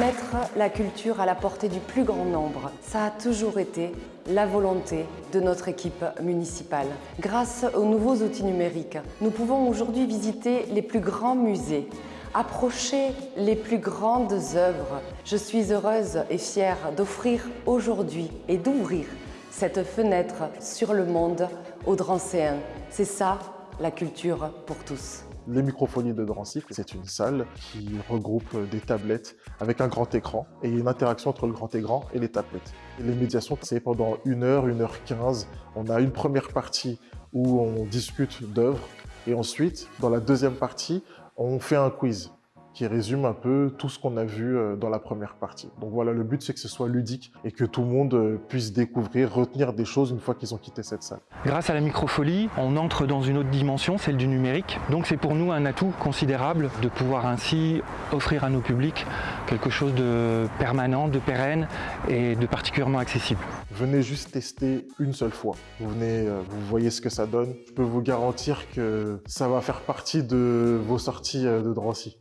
Mettre la culture à la portée du plus grand nombre, ça a toujours été la volonté de notre équipe municipale. Grâce aux nouveaux outils numériques, nous pouvons aujourd'hui visiter les plus grands musées, approcher les plus grandes œuvres. Je suis heureuse et fière d'offrir aujourd'hui et d'ouvrir cette fenêtre sur le monde aux Drancéens. C'est ça, la culture pour tous. Les microphonies de Drancy, c'est une salle qui regroupe des tablettes avec un grand écran et une interaction entre le grand écran et les tablettes. les médiations, c'est pendant une heure, une heure quinze. On a une première partie où on discute d'œuvres et ensuite, dans la deuxième partie, on fait un quiz qui résume un peu tout ce qu'on a vu euh, dans la première partie. Donc voilà, le but c'est que ce soit ludique et que tout le monde euh, puisse découvrir, retenir des choses une fois qu'ils ont quitté cette salle. Grâce à la microfolie, on entre dans une autre dimension, celle du numérique. Donc c'est pour nous un atout considérable de pouvoir ainsi offrir à nos publics quelque chose de permanent, de pérenne et de particulièrement accessible. Venez juste tester une seule fois. Vous venez, euh, vous voyez ce que ça donne. Je peux vous garantir que ça va faire partie de vos sorties de Drancy.